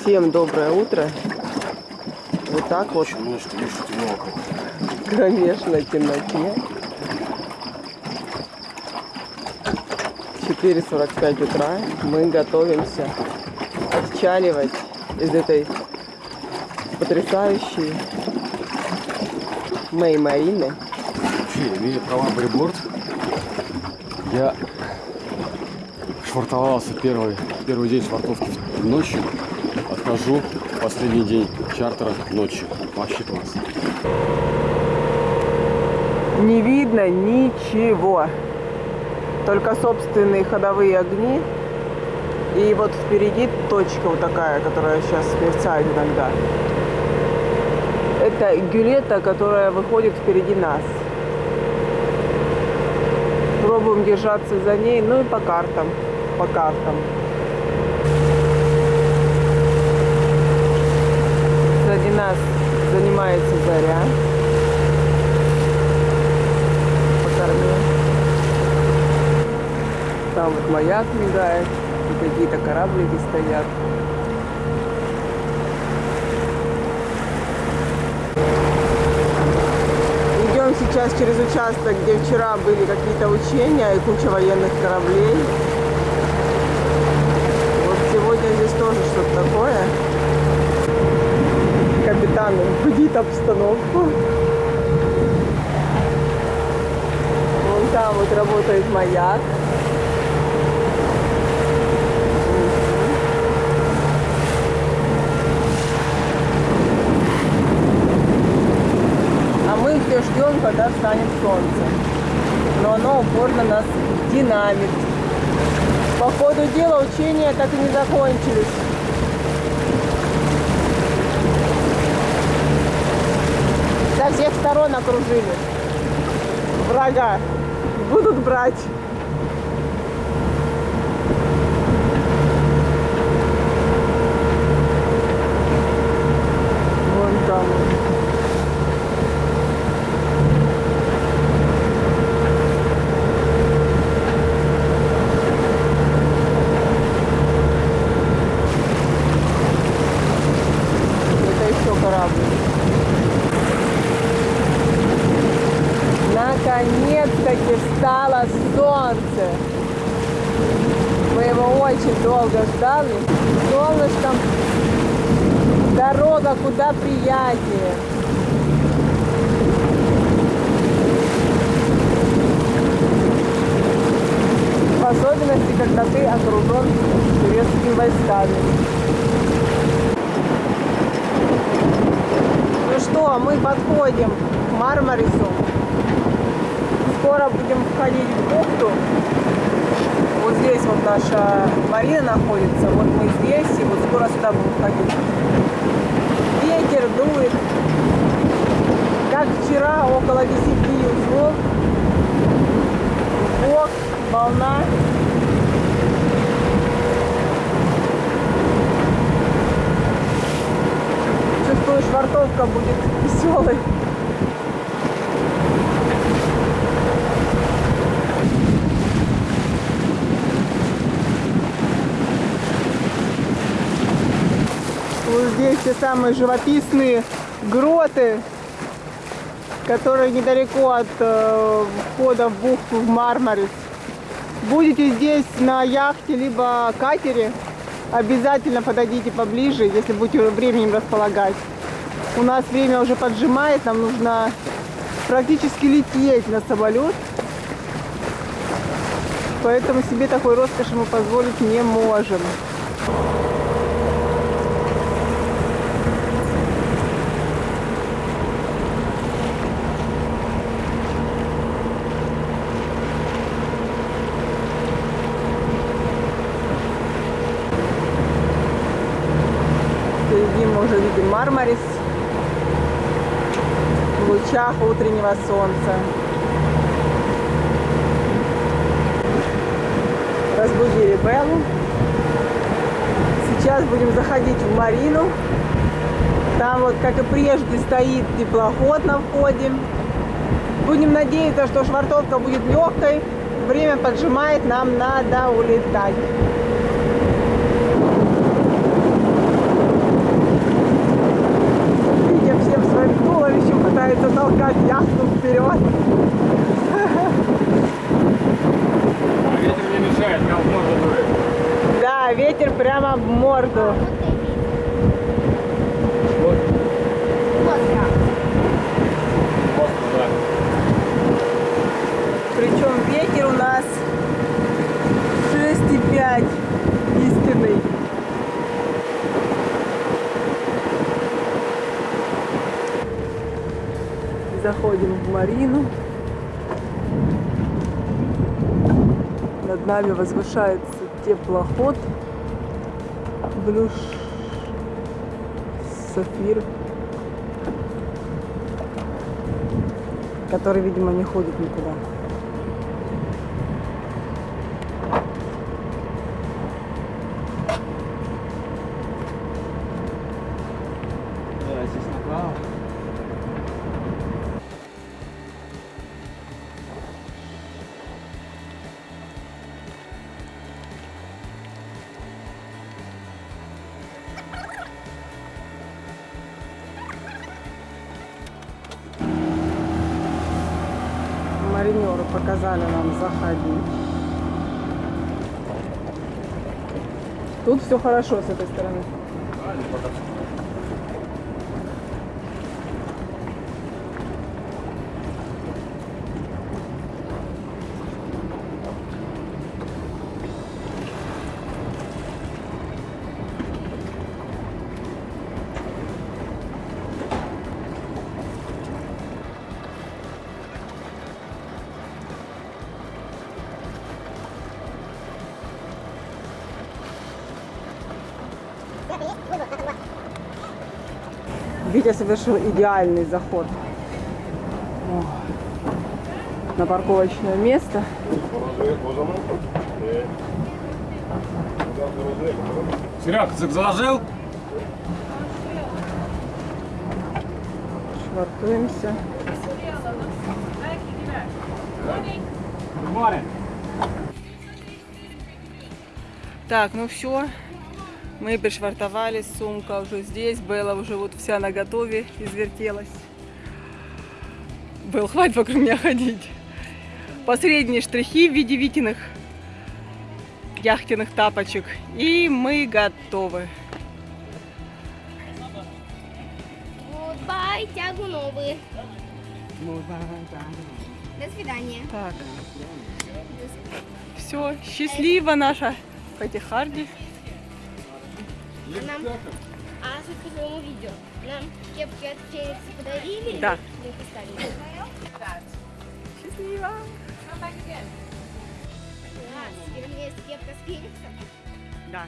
Всем доброе утро. Вот так вот Немножко еще темно кромешной темноте. 4.45 утра. Мы готовимся отчаливать из этой потрясающей Мэй Марины. Вообще, имея права борт, я швартовался первый, первый день швартовки ночью, отхожу последний день чартера ночью. Вообще класс. Не видно ничего. Только собственные ходовые огни. И вот впереди точка вот такая, которая сейчас мерцает иногда. Это гюлета, которая выходит впереди нас. Пробуем держаться за ней, ну и по картам. По картам. Сзади нас занимается заря. По корме. Там вот маяк мигает, и какие-то кораблики стоят. Идем сейчас через участок, где вчера были какие-то учения и куча военных кораблей. Будит обстановку. Вон там вот работает маяк. А мы все ждем, когда встанет солнце. Но оно упорно нас динамит. По ходу дела учения так и не закончились. Сторон окружили. Врага. Будут брать. Вон там. Это еще корабль. Наконец-таки встало солнце. Мы его очень долго ждали. Солнышком дорога куда приятнее. В особенности, когда ты окружен турецкими войсками. Ну что, мы подходим к Мармарису. Скоро будем входить в бухту. Вот здесь вот наша марина находится. Вот мы здесь, и вот скоро сюда будем входить. Ветер дует. Как вчера, около 10 узлов. Бог, волна. Чувствую, швартовка будет веселой. Вот здесь те самые живописные гроты, которые недалеко от э, входа в бухту в Мармарис. Будете здесь на яхте либо катере, обязательно подойдите поближе, если будете временем располагать. У нас время уже поджимает, нам нужно практически лететь на самолет. Поэтому себе такой роскоши мы позволить не можем. Впереди мы уже видим Мармарис в лучах утреннего солнца. Разбудили Беллу. Сейчас будем заходить в Марину. Там вот, как и прежде, стоит теплоход на входе. Будем надеяться, что швартовка будет легкой. Время поджимает, нам надо улетать. Приходится толкать яхту вперед. А ветер не мешает, как в морду дует. Да, ветер прямо в морду. Вот. Причем ветер у нас 6,5 Заходим в Марину. Над нами возвышается теплоход Блюш Сафир, который, видимо, не ходит никуда. Маринеры показали нам заходить. Тут все хорошо с этой стороны. Витя совершил идеальный заход О, на парковочное место. Серег, ты заложил? Швартуемся. Так, ну все. Мы пришвартовались, сумка уже здесь, Белла уже вот вся на готове, извертелась. Белл, хватит вокруг меня ходить. Последние штрихи в виде Витиных яхтенных тапочек. И мы готовы. Goodbye, тягу новые. До свидания. Так. Все, счастлива наша Катя Харди. Нам, а суть по своему видео. Нам кепки от Феникса подарили. Да. Мы поставили. У меня есть кепка с Фениксом. Да.